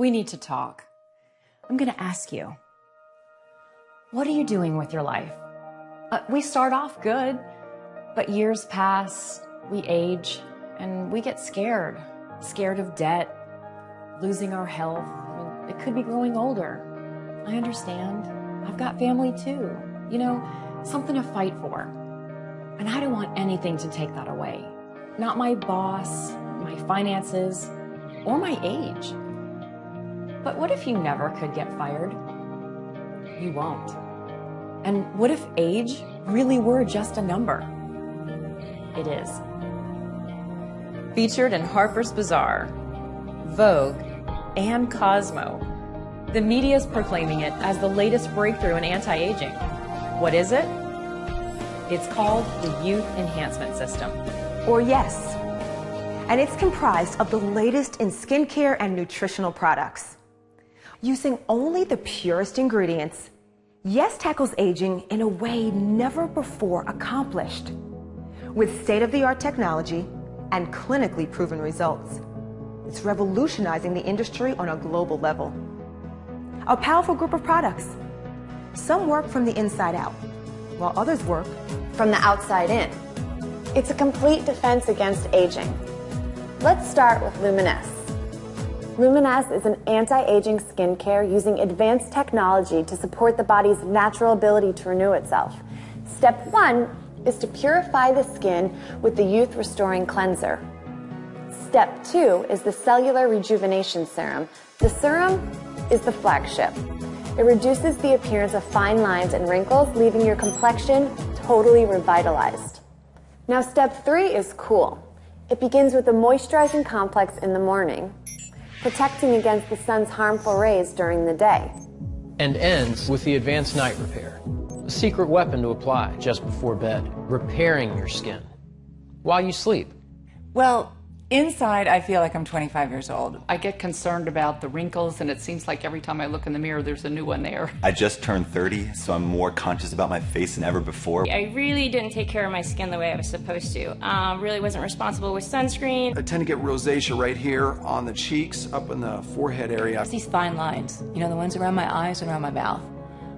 We need to talk. I'm going to ask you what are you doing with your life? Uh, we start off good, but years pass, we age, and we get scared. Scared of debt, losing our health. I mean, it could be growing older. I understand. I've got family too. You know, something to fight for. And I don't want anything to take that away. Not my boss, my finances, or my age. But what if you never could get fired? You won't. And what if age really were just a number? It is. Featured in Harper's Bazaar, Vogue, and Cosmo, the media is proclaiming it as the latest breakthrough in anti-aging. What is it? It's called the Youth Enhancement System. Or yes. And it's comprised of the latest in skincare and nutritional products. Using only the purest ingredients, Yes tackles aging in a way never before accomplished. With state-of-the-art technology and clinically proven results, it's revolutionizing the industry on a global level. A powerful group of products. Some work from the inside out, while others work from the outside in. It's a complete defense against aging. Let's start with Luminesce. Luminesce is an anti-aging skincare using advanced technology to support the body's natural ability to renew itself. Step one is to purify the skin with the Youth Restoring Cleanser. Step two is the Cellular Rejuvenation Serum. The serum is the flagship. It reduces the appearance of fine lines and wrinkles, leaving your complexion totally revitalized. Now, step three is cool. It begins with a moisturizing complex in the morning protecting against the sun's harmful rays during the day. And ends with the advanced night repair, a secret weapon to apply just before bed, repairing your skin while you sleep. Well, Inside, I feel like I'm 25 years old. I get concerned about the wrinkles, and it seems like every time I look in the mirror, there's a new one there. I just turned 30, so I'm more conscious about my face than ever before. I really didn't take care of my skin the way I was supposed to. Um, really wasn't responsible with sunscreen. I tend to get rosacea right here on the cheeks, up in the forehead area. These fine lines, you know, the ones around my eyes and around my mouth.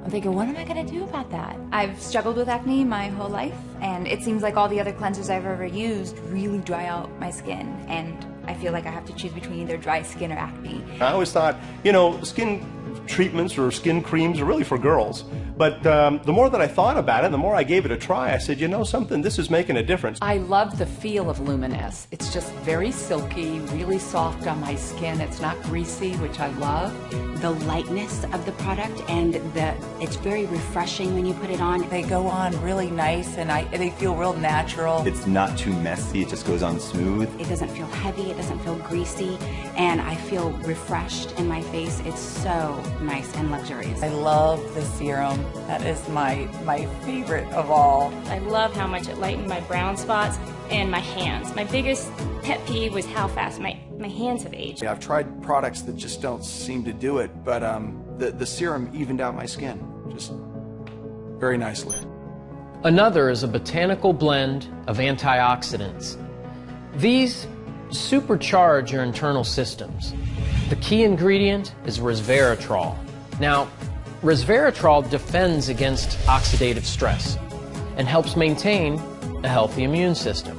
I'm thinking, what am I to do about that? I've struggled with acne my whole life, and it seems like all the other cleansers I've ever used really dry out my skin, and I feel like I have to choose between either dry skin or acne. I always thought, you know, skin treatments or skin creams are really for girls. But um, the more that I thought about it, the more I gave it a try, I said, you know something, this is making a difference. I love the feel of Luminesce. It's just very silky, really soft on my skin. It's not greasy, which I love. The lightness of the product and the it's very refreshing when you put it on. They go on really nice and I they feel real natural. It's not too messy, it just goes on smooth. It doesn't feel heavy, it doesn't feel greasy, and I feel refreshed in my face. It's so nice and luxurious. I love the serum. That is my my favorite of all. I love how much it lightened my brown spots and my hands. My biggest pet peeve was how fast my, my hands have aged. I've tried products that just don't seem to do it, but um, the, the serum evened out my skin just very nicely. Another is a botanical blend of antioxidants. These supercharge your internal systems. The key ingredient is resveratrol. Now, resveratrol defends against oxidative stress and helps maintain a healthy immune system.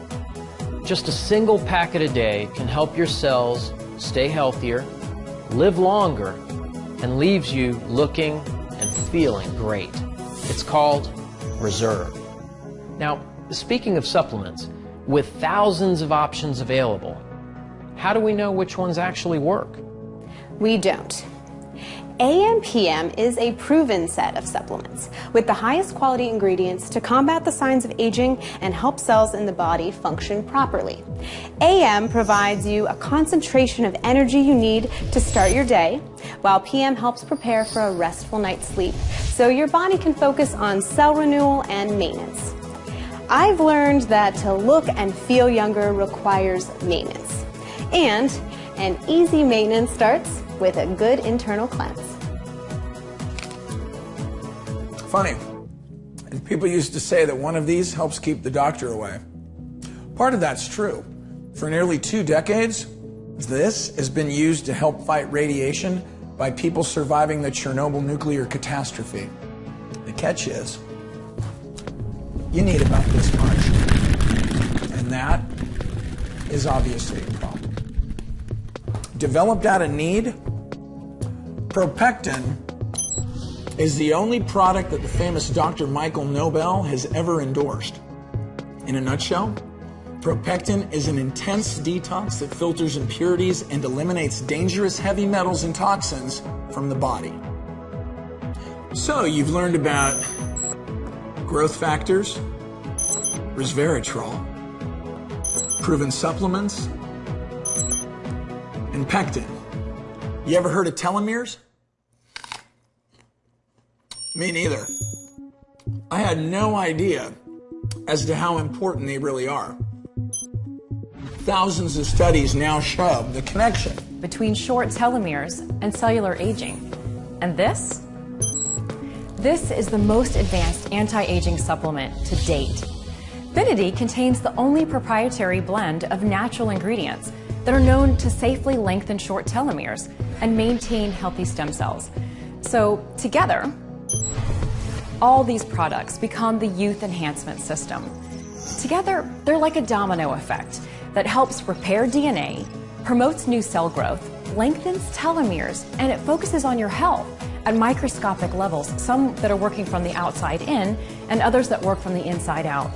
Just a single packet a day can help your cells stay healthier, live longer, and leaves you looking and feeling great. It's called Reserve. Now, speaking of supplements, with thousands of options available, how do we know which ones actually work? We don't. AMPM is a proven set of supplements with the highest quality ingredients to combat the signs of aging and help cells in the body function properly. AM provides you a concentration of energy you need to start your day, while PM helps prepare for a restful night's sleep so your body can focus on cell renewal and maintenance. I've learned that to look and feel younger requires maintenance. And an easy maintenance starts with a good internal cleanse. Funny, people used to say that one of these helps keep the doctor away. Part of that's true. For nearly two decades, This has been used to help fight radiation by people surviving the Chernobyl nuclear catastrophe. The catch is, you need about this much. And that is obviously a problem. Developed out of need, Propectin is the only product that the famous Dr. Michael Nobel has ever endorsed. In a nutshell, Propectin is an intense detox that filters impurities and eliminates dangerous heavy metals and toxins from the body. So you've learned about growth factors, resveratrol, proven supplements, and pectin. You ever heard of telomeres? Me neither. I had no idea as to how important they really are. Thousands of studies now show the connection between short telomeres and cellular aging. And this? This is the most advanced anti-aging supplement to date. Finiti contains the only proprietary blend of natural ingredients that are known to safely lengthen short telomeres and maintain healthy stem cells. So together, all these products become the youth enhancement system. Together, they're like a domino effect that helps repair DNA, promotes new cell growth, lengthens telomeres, and it focuses on your health at microscopic levels, some that are working from the outside in and others that work from the inside out.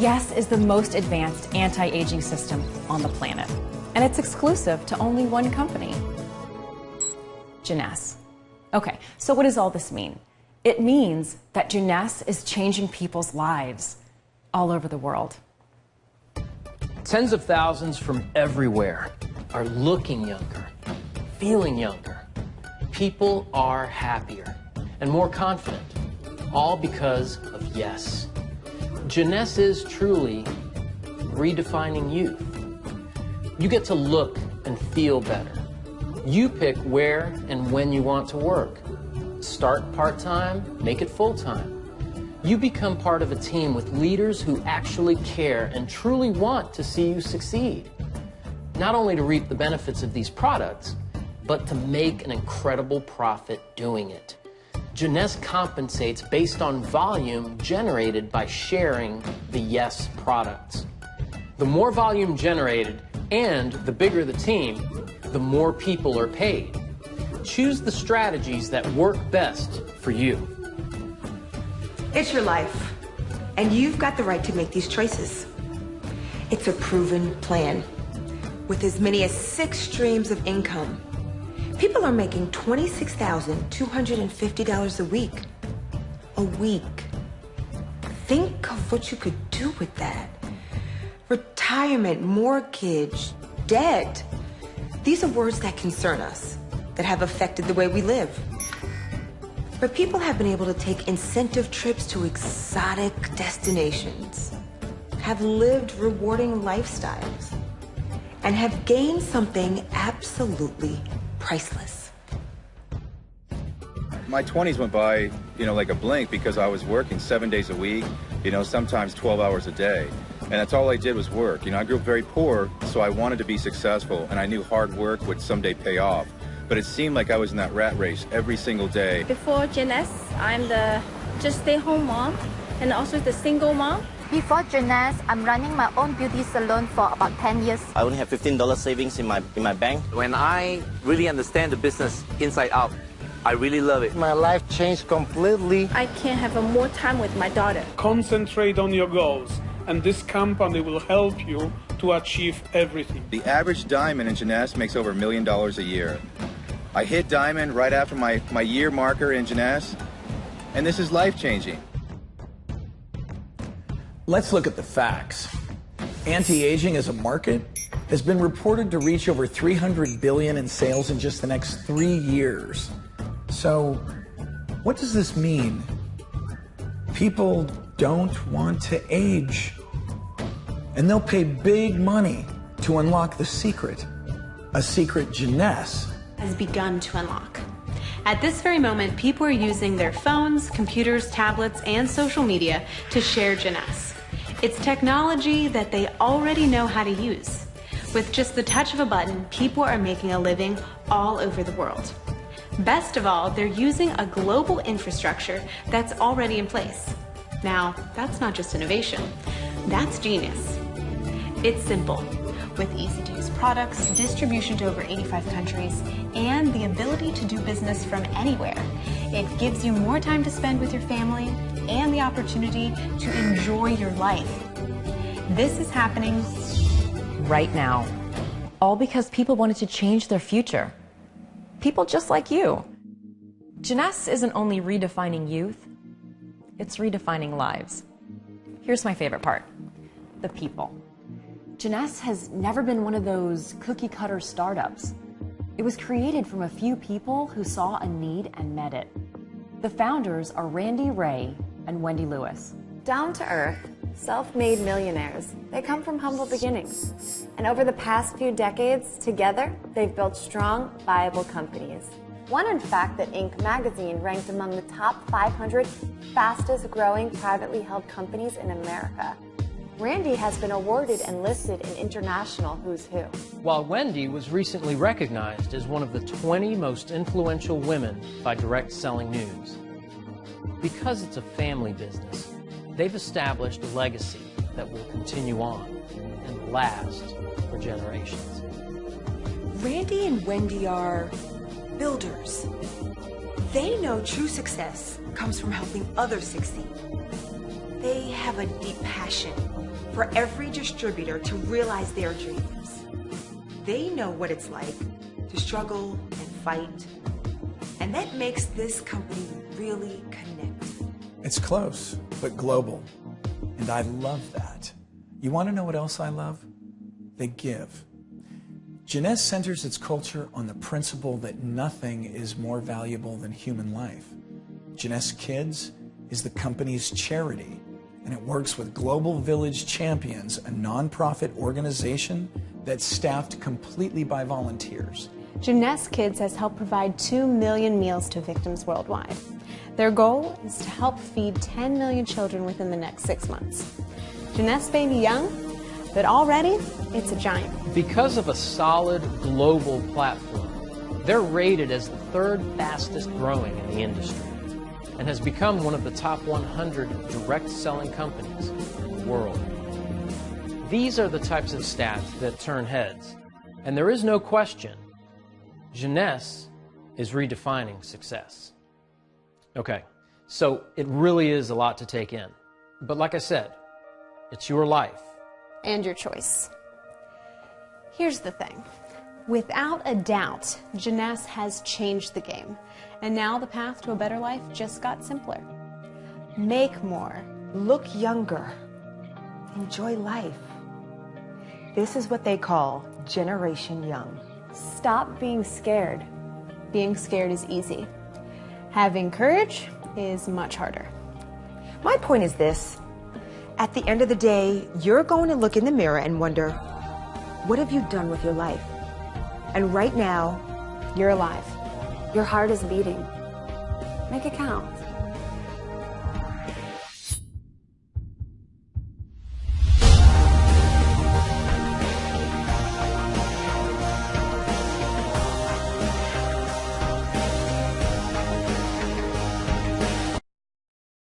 Yes is the most advanced anti-aging system on the planet, and it's exclusive to only one company, Jeunesse. Okay, so what does all this mean? It means that Jeunesse is changing people's lives all over the world. Tens of thousands from everywhere are looking younger, feeling younger. People are happier and more confident, all because of yes. Jeunesse is truly redefining youth. You get to look and feel better. You pick where and when you want to work. Start part-time, make it full-time. You become part of a team with leaders who actually care and truly want to see you succeed. Not only to reap the benefits of these products, but to make an incredible profit doing it. Jeunesse compensates based on volume generated by sharing the Yes products. The more volume generated and the bigger the team, the more people are paid. Choose the strategies that work best for you. It's your life, and you've got the right to make these choices. It's a proven plan. With as many as six streams of income, people are making $26,250 a week. A week. Think of what you could do with that. Retirement, mortgage, debt. These are words that concern us, that have affected the way we live. But people have been able to take incentive trips to exotic destinations, have lived rewarding lifestyles, and have gained something absolutely priceless. My 20s went by, you know, like a blink because I was working seven days a week, you know, sometimes 12 hours a day. And that's all I did was work. You know, I grew up very poor, so I wanted to be successful, and I knew hard work would someday pay off but it seemed like I was in that rat race every single day. Before Jeunesse, I'm the just stay-home mom and also the single mom. Before Jeunesse, I'm running my own beauty salon for about 10 years. I only have $15 savings in my, in my bank. When I really understand the business inside out, I really love it. My life changed completely. I can have more time with my daughter. Concentrate on your goals, and this company will help you to achieve everything. The average diamond in Jeunesse makes over a million dollars a year. I hit diamond right after my, my year marker in Jeunesse, and this is life-changing. Let's look at the facts. Anti-aging as a market has been reported to reach over 300 billion in sales in just the next three years. So what does this mean? People don't want to age. And they'll pay big money to unlock the secret, a secret Jeunesse has begun to unlock. At this very moment, people are using their phones, computers, tablets, and social media to share Jeunesse. It's technology that they already know how to use. With just the touch of a button, people are making a living all over the world. Best of all, they're using a global infrastructure that's already in place. Now, that's not just innovation, that's genius. It's simple. With easy to use products, distribution to over 85 countries, and the ability to do business from anywhere, it gives you more time to spend with your family and the opportunity to enjoy your life. This is happening right now. All because people wanted to change their future. People just like you. Jeunesse isn't only redefining youth, it's redefining lives. Here's my favorite part the people. Jeunesse has never been one of those cookie cutter startups. It was created from a few people who saw a need and met it. The founders are Randy Ray and Wendy Lewis. Down to earth, self-made millionaires. They come from humble beginnings. And over the past few decades, together, they've built strong, viable companies. One, in fact, that Inc. magazine ranked among the top 500 fastest growing privately held companies in America. Randy has been awarded and listed in international Who's Who. While Wendy was recently recognized as one of the 20 most influential women by Direct Selling News. Because it's a family business, they've established a legacy that will continue on and last for generations. Randy and Wendy are builders. They know true success comes from helping others succeed. They have a deep passion for every distributor to realize their dreams. They know what it's like to struggle and fight, and that makes this company really connect. It's close, but global. And I love that. You want to know what else I love? They give. Jeunesse centers its culture on the principle that nothing is more valuable than human life. Jeunesse Kids is the company's charity and it works with Global Village Champions, a nonprofit organization that's staffed completely by volunteers. Jeunesse Kids has helped provide 2 million meals to victims worldwide. Their goal is to help feed 10 million children within the next six months. Jeunesse may be young, but already it's a giant. Because of a solid global platform, they're rated as the third fastest growing in the industry and has become one of the top 100 direct selling companies in the world. These are the types of stats that turn heads, and there is no question Jeunesse is redefining success. Okay, so it really is a lot to take in. But like I said, it's your life. And your choice. Here's the thing. Without a doubt, Jeunesse has changed the game. And now the path to a better life just got simpler. Make more. Look younger. Enjoy life. This is what they call Generation Young. Stop being scared. Being scared is easy. Having courage is much harder. My point is this. At the end of the day, you're going to look in the mirror and wonder, what have you done with your life? And right now, you're alive. Your heart is beating. Make it count.